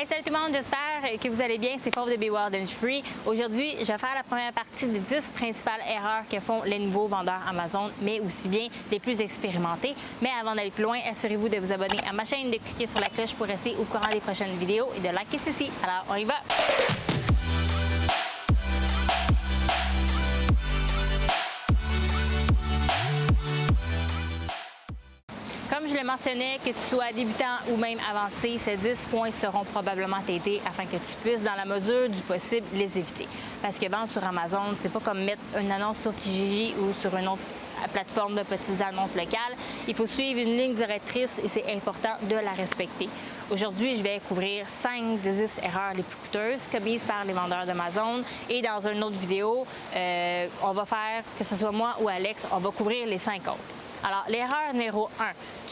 Hey, salut tout le monde, j'espère que vous allez bien. C'est Paul de Be Wild Free. Aujourd'hui, je vais faire la première partie des 10 principales erreurs que font les nouveaux vendeurs Amazon, mais aussi bien les plus expérimentés. Mais avant d'aller plus loin, assurez-vous de vous abonner à ma chaîne, de cliquer sur la cloche pour rester au courant des prochaines vidéos et de liker ceci. Alors, on y va! Comme je le mentionnais, que tu sois débutant ou même avancé, ces 10 points seront probablement t'aider afin que tu puisses, dans la mesure du possible, les éviter. Parce que vendre sur Amazon, c'est pas comme mettre une annonce sur Kijiji ou sur une autre plateforme de petites annonces locales. Il faut suivre une ligne directrice et c'est important de la respecter. Aujourd'hui, je vais couvrir 5 des 10 erreurs les plus coûteuses commises par les vendeurs d'Amazon et dans une autre vidéo, euh, on va faire, que ce soit moi ou Alex, on va couvrir les 5 autres. Alors, l'erreur numéro 1,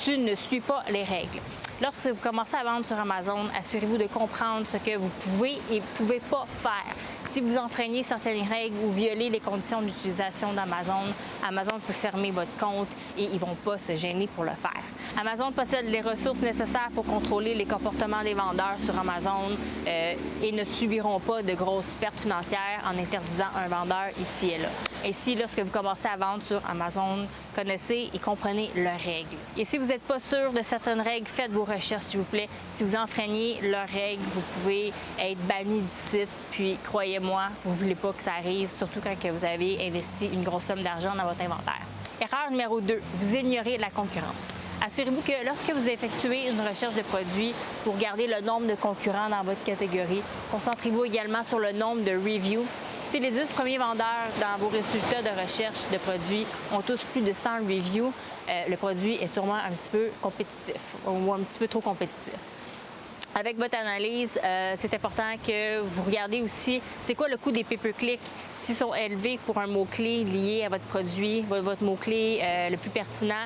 tu ne suis pas les règles. Lorsque vous commencez à vendre sur Amazon, assurez-vous de comprendre ce que vous pouvez et pouvez pas faire. Si vous enfreignez certaines règles ou violez les conditions d'utilisation d'Amazon, Amazon peut fermer votre compte et ils vont pas se gêner pour le faire. Amazon possède les ressources nécessaires pour contrôler les comportements des vendeurs sur Amazon euh, et ne subiront pas de grosses pertes financières en interdisant un vendeur ici et là. Ainsi, lorsque vous commencez à vendre sur Amazon, connaissez et comprenez leurs règles. Et si vous n'êtes pas sûr de certaines règles, faites vos recherches, s'il vous plaît. Si vous enfreignez leurs règles, vous pouvez être banni du site. Puis, croyez-moi, vous ne voulez pas que ça arrive, surtout quand vous avez investi une grosse somme d'argent dans votre inventaire. Erreur numéro 2, vous ignorez la concurrence. Assurez-vous que lorsque vous effectuez une recherche de produits, vous regardez le nombre de concurrents dans votre catégorie. Concentrez-vous également sur le nombre de reviews si les 10 premiers vendeurs dans vos résultats de recherche de produits ont tous plus de 100 reviews, euh, le produit est sûrement un petit peu compétitif ou un petit peu trop compétitif. Avec votre analyse, euh, c'est important que vous regardez aussi c'est quoi le coût des pay-per-click, s'ils sont élevés pour un mot-clé lié à votre produit, votre mot-clé euh, le plus pertinent.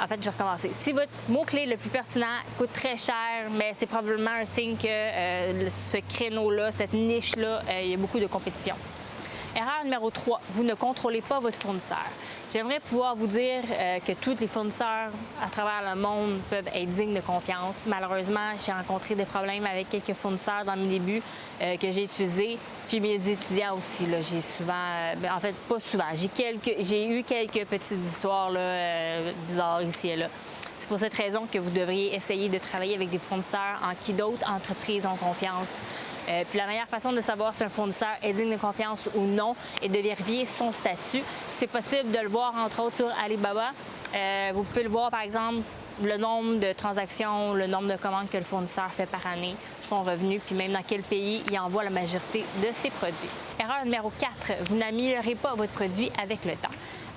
En fait, je vais recommencer. Si votre mot-clé le plus pertinent coûte très cher, mais c'est probablement un signe que euh, ce créneau-là, cette niche-là, il y a beaucoup de compétition. Erreur numéro 3, vous ne contrôlez pas votre fournisseur. J'aimerais pouvoir vous dire euh, que tous les fournisseurs à travers le monde peuvent être dignes de confiance. Malheureusement, j'ai rencontré des problèmes avec quelques fournisseurs dans mes débuts euh, que j'ai utilisés, puis mes étudiants aussi. J'ai souvent, euh, ben, en fait, pas souvent, j'ai eu quelques petites histoires bizarres ici et là. C'est pour cette raison que vous devriez essayer de travailler avec des fournisseurs en qui d'autres entreprises ont confiance. Euh, puis la meilleure façon de savoir si un fournisseur est digne de confiance ou non est de vérifier son statut. C'est possible de le voir entre autres sur Alibaba. Euh, vous pouvez le voir par exemple le nombre de transactions, le nombre de commandes que le fournisseur fait par année, son revenu, puis même dans quel pays il envoie la majorité de ses produits. Erreur numéro 4, vous n'améliorez pas votre produit avec le temps.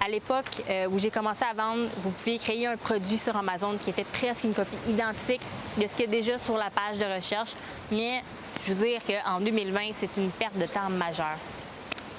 À l'époque euh, où j'ai commencé à vendre, vous pouviez créer un produit sur Amazon qui était presque une copie identique de ce qui est déjà sur la page de recherche, mais je veux dire qu'en 2020, c'est une perte de temps majeure.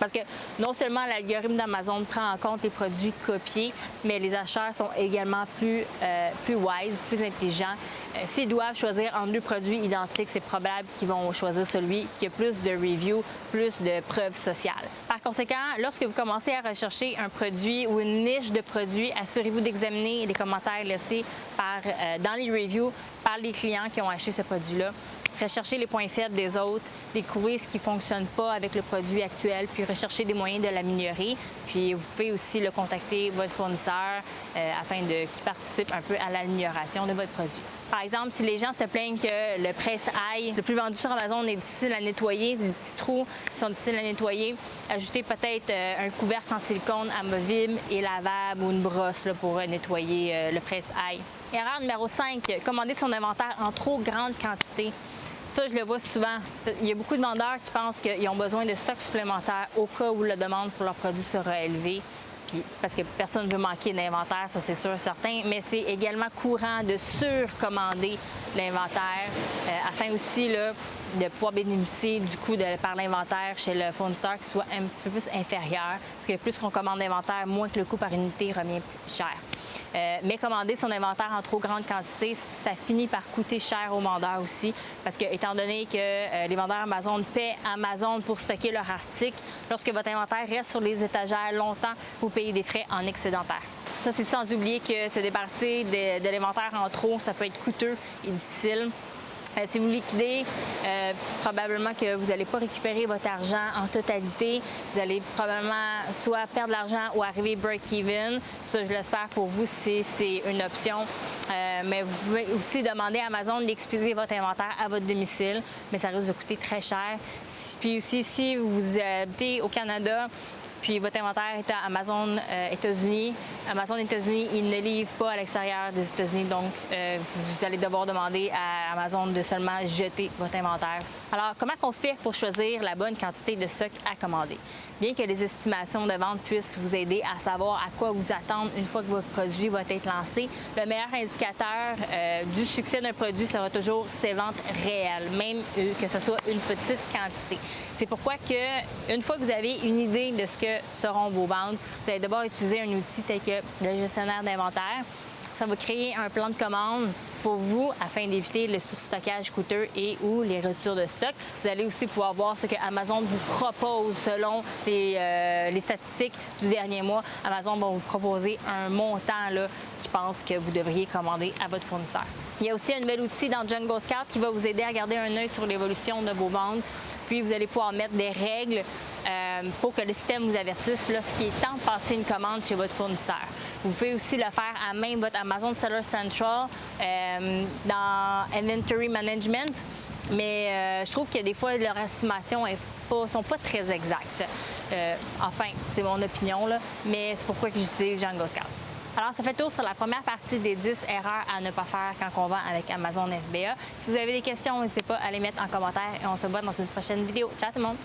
Parce que non seulement l'algorithme d'Amazon prend en compte les produits copiés, mais les acheteurs sont également plus, euh, plus wise, plus intelligents. Euh, s'ils doivent choisir entre deux produits identiques, c'est probable qu'ils vont choisir celui qui a plus de reviews, plus de preuves sociales. Par conséquent, lorsque vous commencez à rechercher un produit ou une niche de produits, assurez-vous d'examiner les commentaires laissés euh, dans les reviews par les clients qui ont acheté ce produit-là rechercher les points faibles des autres, découvrir ce qui ne fonctionne pas avec le produit actuel, puis rechercher des moyens de l'améliorer. Puis vous pouvez aussi le contacter, votre fournisseur, euh, afin qu'il participe un peu à l'amélioration de votre produit. Par exemple, si les gens se plaignent que le presse ail le plus vendu sur Amazon est difficile à nettoyer, les petits trous sont difficiles à nettoyer, ajoutez peut-être euh, un couvercle en silicone amovible et lavable ou une brosse pour nettoyer euh, le presse ail Erreur numéro 5, commander son inventaire en trop grande quantité. Ça, je le vois souvent. Il y a beaucoup de vendeurs qui pensent qu'ils ont besoin de stocks supplémentaires au cas où la demande pour leurs produits sera élevée. Parce que personne ne veut manquer d'inventaire, ça c'est sûr certain, mais c'est également courant de surcommander l'inventaire euh, afin aussi de pouvoir bénéficier du coût par l'inventaire chez le fournisseur qui soit un petit peu plus inférieur. Parce que plus qu'on commande d'inventaire, moins que le coût par unité revient plus cher. Euh, mais commander son inventaire en trop grande quantité, ça finit par coûter cher aux vendeurs aussi, parce que étant donné que euh, les vendeurs Amazon paient Amazon pour stocker leur article, lorsque votre inventaire reste sur les étagères longtemps, vous payez des frais en excédentaire. Ça, c'est sans oublier que se débarrasser de, de l'inventaire en trop, ça peut être coûteux et difficile. Euh, si vous liquidez, euh, c'est probablement que vous n'allez pas récupérer votre argent en totalité. Vous allez probablement soit perdre l'argent ou arriver break-even. Ça, je l'espère pour vous c'est une option. Euh, mais vous pouvez aussi demander à Amazon d'expédier votre inventaire à votre domicile, mais ça risque de coûter très cher. Puis aussi, si vous habitez au Canada, puis votre inventaire est à Amazon euh, États-Unis. Amazon États-Unis, il ne livre pas à l'extérieur des États-Unis, donc euh, vous allez devoir demander à Amazon de seulement jeter votre inventaire. Alors, comment on fait pour choisir la bonne quantité de stock à commander? Bien que les estimations de vente puissent vous aider à savoir à quoi vous attendre une fois que votre produit va être lancé, le meilleur indicateur euh, du succès d'un produit sera toujours ses ventes réelles, même que ce soit une petite quantité. C'est pourquoi que une fois que vous avez une idée de ce que seront vos ventes. Vous allez devoir utiliser un outil tel que le gestionnaire d'inventaire. Ça va créer un plan de commande pour vous afin d'éviter le surstockage coûteux et ou les retours de stock. Vous allez aussi pouvoir voir ce que Amazon vous propose selon les, euh, les statistiques du dernier mois. Amazon va vous proposer un montant là, qui pense que vous devriez commander à votre fournisseur. Il y a aussi un nouvel outil dans Jungle Scout qui va vous aider à garder un œil sur l'évolution de vos ventes. Puis vous allez pouvoir mettre des règles pour que le système vous avertisse lorsqu'il est temps de passer une commande chez votre fournisseur. Vous pouvez aussi le faire à même votre Amazon Seller Central euh, dans Inventory Management. Mais euh, je trouve que des fois, leurs estimations ne sont pas très exactes. enfin, c'est mon opinion, mais c'est pourquoi j'utilise Django Scout. Alors, ça fait tour sur la première partie des 10 erreurs à ne pas faire quand on vend avec Amazon FBA. Si vous avez des questions, n'hésitez pas à les mettre en commentaire et on se voit dans une prochaine vidéo. Ciao tout le monde!